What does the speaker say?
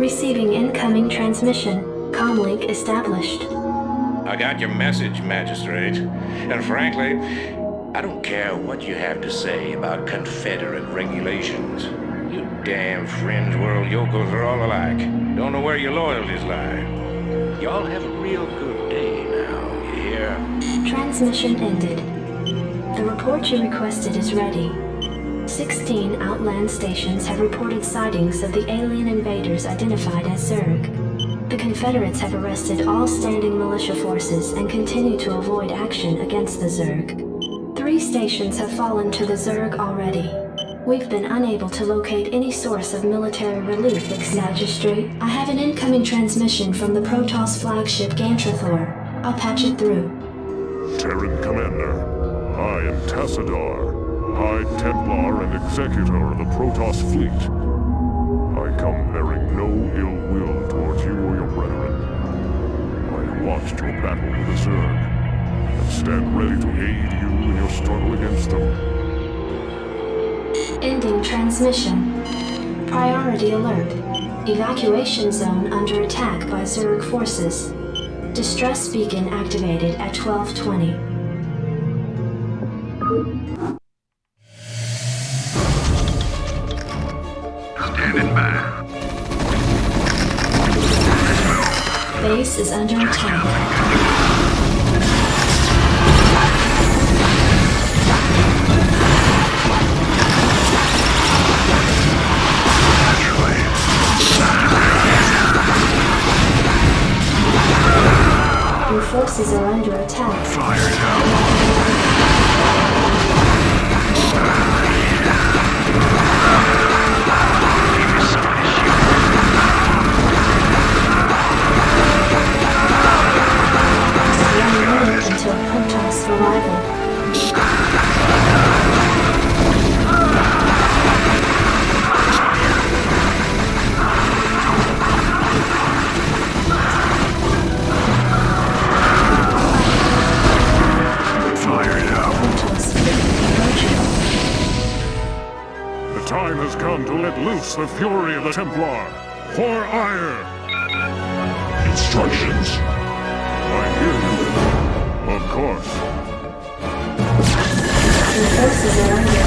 Receiving incoming transmission. Comlink established. I got your message, Magistrate. And frankly, I don't care what you have to say about Confederate regulations. You damn fringe world yokels are all alike. Don't know where your loyalties lie. Y'all have a real good day now, you hear? Transmission ended. The report you requested is ready. 16 Outland stations have reported sightings of the alien invaders identified as Zerg. The Confederates have arrested all standing militia forces and continue to avoid action against the Zerg. Three stations have fallen to the Zerg already. We've been unable to locate any source of military relief, Ex-Magistrate. I have an incoming transmission from the Protoss flagship Gantrithor. I'll patch it through. Terran Commander, I am Tassadar, High Templar and Executor of the Protoss fleet. I come bearing no ill will towards you or your brethren. I watched your battle with the Zerg, and stand ready to aid you in your struggle against them. Ending transmission. Priority alert. Evacuation zone under attack by Zerg forces. Distress beacon activated at 1220. Base is under attack. Your forces are under attack. Fired out. Minute until Protoss arrival. Fired out. Protoss fleet approaching. The time has come to let loose the fury of the Templar. For Aiur! Instructions. I hear you. Of course. Forces are under.